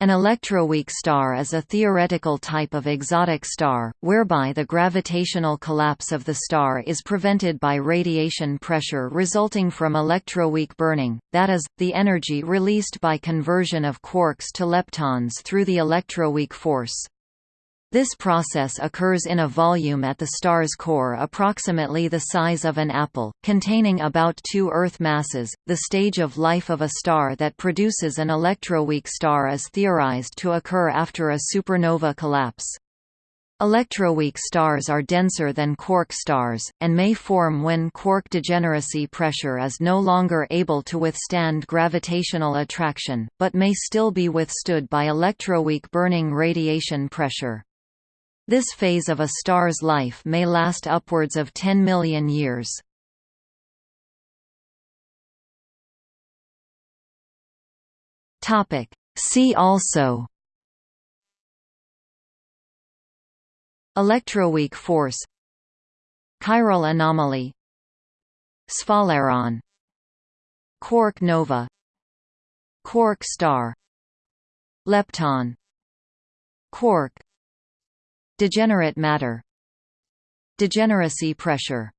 An electroweak star is a theoretical type of exotic star, whereby the gravitational collapse of the star is prevented by radiation pressure resulting from electroweak burning, that is, the energy released by conversion of quarks to leptons through the electroweak force. This process occurs in a volume at the star's core approximately the size of an apple, containing about two Earth masses. The stage of life of a star that produces an electroweak star is theorized to occur after a supernova collapse. Electroweak stars are denser than quark stars, and may form when quark degeneracy pressure is no longer able to withstand gravitational attraction, but may still be withstood by electroweak burning radiation pressure. This phase of a star's life may last upwards of 10 million years. See also. Electroweak force. Chiral anomaly. Sphaleron Quark nova. Quark star. Lepton. Quark Degenerate matter. Degeneracy pressure